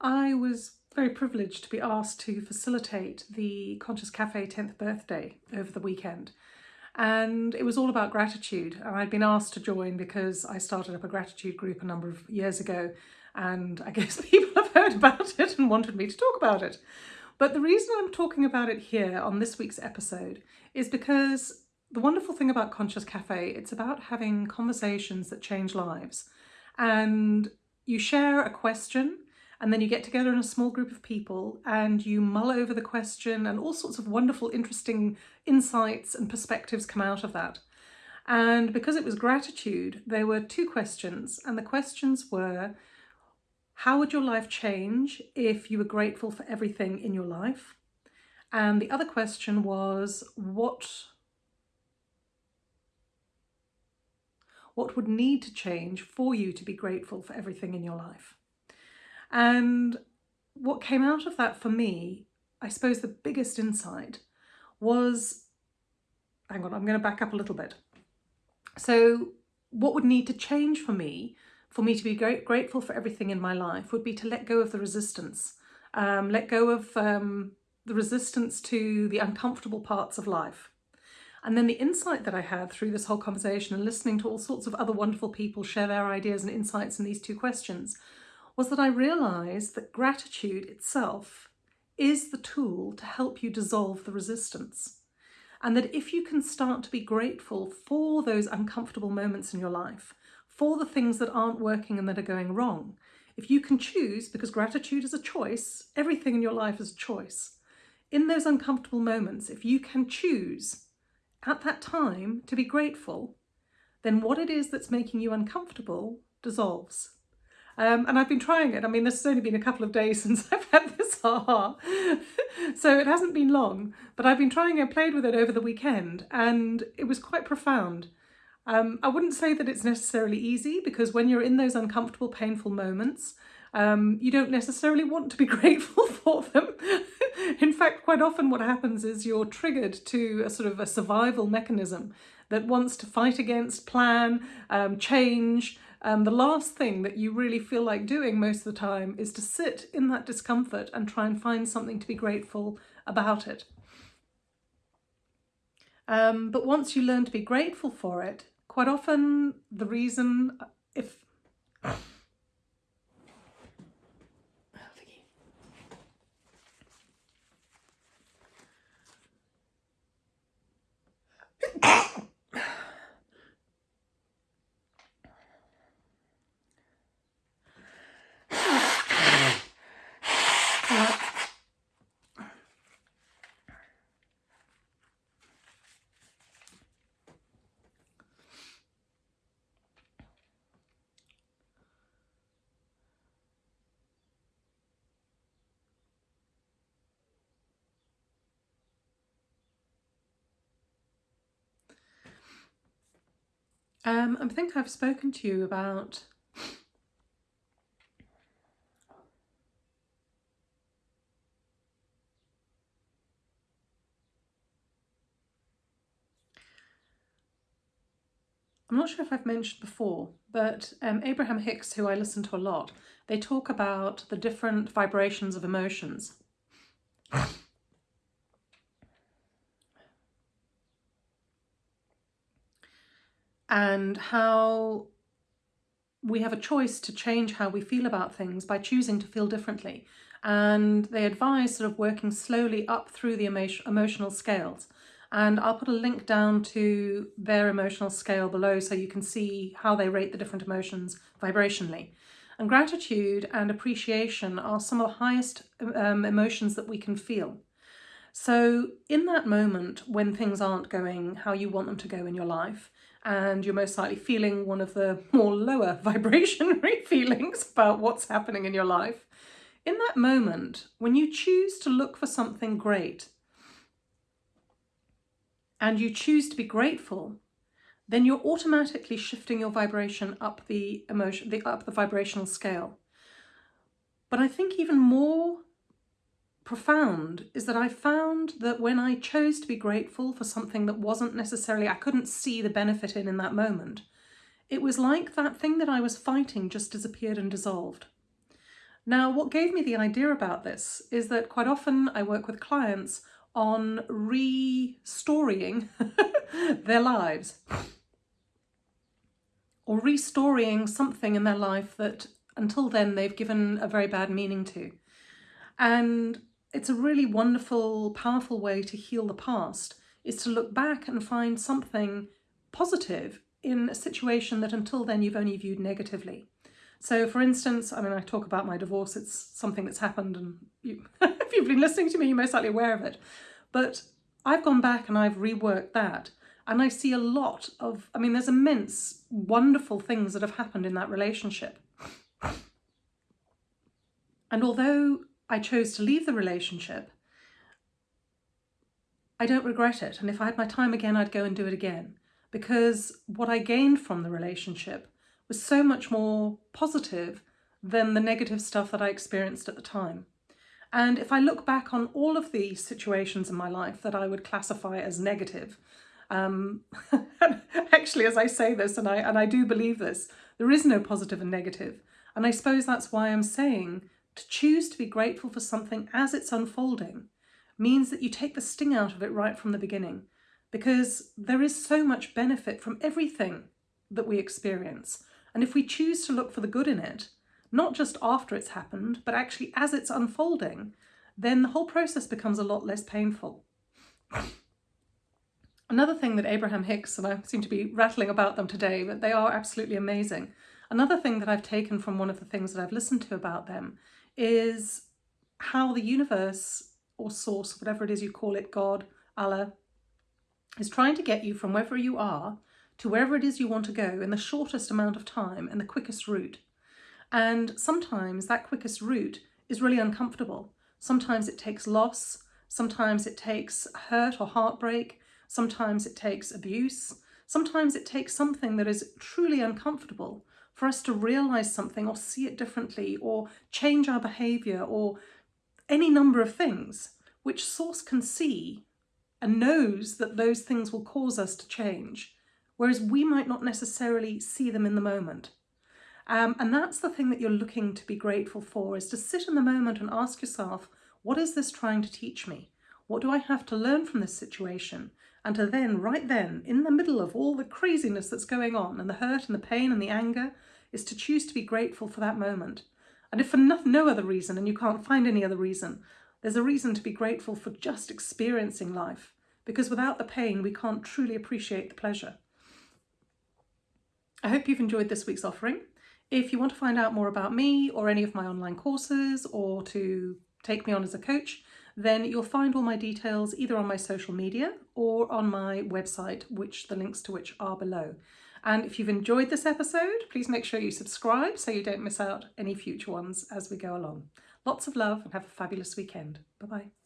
I was very privileged to be asked to facilitate the Conscious Cafe 10th birthday over the weekend. And it was all about gratitude. And I'd been asked to join because I started up a gratitude group a number of years ago. And I guess people have heard about it and wanted me to talk about it. But the reason I'm talking about it here on this week's episode is because the wonderful thing about Conscious Cafe, it's about having conversations that change lives. And you share a question and then you get together in a small group of people and you mull over the question and all sorts of wonderful, interesting insights and perspectives come out of that. And because it was gratitude, there were two questions. And the questions were, how would your life change if you were grateful for everything in your life? And the other question was, what, what would need to change for you to be grateful for everything in your life? And what came out of that for me, I suppose the biggest insight was, hang on, I'm going to back up a little bit. So what would need to change for me, for me to be great, grateful for everything in my life, would be to let go of the resistance, um, let go of um, the resistance to the uncomfortable parts of life. And then the insight that I had through this whole conversation and listening to all sorts of other wonderful people share their ideas and insights in these two questions was that I realised that gratitude itself is the tool to help you dissolve the resistance. And that if you can start to be grateful for those uncomfortable moments in your life, for the things that aren't working and that are going wrong, if you can choose, because gratitude is a choice, everything in your life is a choice, in those uncomfortable moments, if you can choose at that time to be grateful, then what it is that's making you uncomfortable dissolves. Um, and I've been trying it. I mean, this has only been a couple of days since I've had this aha. so it hasn't been long, but I've been trying it, played with it over the weekend, and it was quite profound. Um, I wouldn't say that it's necessarily easy because when you're in those uncomfortable, painful moments, um, you don't necessarily want to be grateful for them. in fact, quite often what happens is you're triggered to a sort of a survival mechanism that wants to fight against, plan, um, change, um, the last thing that you really feel like doing most of the time is to sit in that discomfort and try and find something to be grateful about it. Um, but once you learn to be grateful for it, quite often the reason, if Um, I think I've spoken to you about I'm not sure if I've mentioned before, but um, Abraham Hicks, who I listen to a lot, they talk about the different vibrations of emotions. and how we have a choice to change how we feel about things by choosing to feel differently. And they advise sort of working slowly up through the emo emotional scales. And I'll put a link down to their emotional scale below so you can see how they rate the different emotions vibrationally. And gratitude and appreciation are some of the highest um, emotions that we can feel. So in that moment when things aren't going how you want them to go in your life, and you're most likely feeling one of the more lower vibrationary feelings about what's happening in your life, in that moment, when you choose to look for something great and you choose to be grateful, then you're automatically shifting your vibration up the emotion, the, up the vibrational scale. But I think even more profound is that I found that when I chose to be grateful for something that wasn't necessarily, I couldn't see the benefit in in that moment, it was like that thing that I was fighting just disappeared and dissolved. Now, what gave me the idea about this is that quite often I work with clients on restoring their lives or restoring something in their life that until then they've given a very bad meaning to. And it's a really wonderful, powerful way to heal the past is to look back and find something positive in a situation that until then you've only viewed negatively. So for instance, I mean, I talk about my divorce, it's something that's happened and you, if you've been listening to me, you're most likely aware of it. But I've gone back and I've reworked that and I see a lot of, I mean, there's immense, wonderful things that have happened in that relationship. And although I chose to leave the relationship, I don't regret it. And if I had my time again, I'd go and do it again. Because what I gained from the relationship was so much more positive than the negative stuff that I experienced at the time. And if I look back on all of the situations in my life that I would classify as negative, um, actually, as I say this, and I, and I do believe this, there is no positive and negative. And I suppose that's why I'm saying to choose to be grateful for something as it's unfolding means that you take the sting out of it right from the beginning because there is so much benefit from everything that we experience. And if we choose to look for the good in it, not just after it's happened, but actually as it's unfolding, then the whole process becomes a lot less painful. Another thing that Abraham Hicks, and I seem to be rattling about them today, but they are absolutely amazing. Another thing that I've taken from one of the things that I've listened to about them is how the universe or source, whatever it is you call it, God, Allah, is trying to get you from wherever you are to wherever it is you want to go in the shortest amount of time and the quickest route. And sometimes that quickest route is really uncomfortable. Sometimes it takes loss, sometimes it takes hurt or heartbreak, sometimes it takes abuse, sometimes it takes something that is truly uncomfortable for us to realize something or see it differently or change our behavior or any number of things which source can see and knows that those things will cause us to change whereas we might not necessarily see them in the moment. Um, and that's the thing that you're looking to be grateful for, is to sit in the moment and ask yourself, what is this trying to teach me? What do I have to learn from this situation? And to then, right then, in the middle of all the craziness that's going on and the hurt and the pain and the anger, is to choose to be grateful for that moment. And if for no, no other reason, and you can't find any other reason, there's a reason to be grateful for just experiencing life, because without the pain, we can't truly appreciate the pleasure. I hope you've enjoyed this week's offering. If you want to find out more about me or any of my online courses or to take me on as a coach, then you'll find all my details either on my social media or on my website, which the links to which are below. And if you've enjoyed this episode, please make sure you subscribe so you don't miss out any future ones as we go along. Lots of love and have a fabulous weekend. Bye-bye.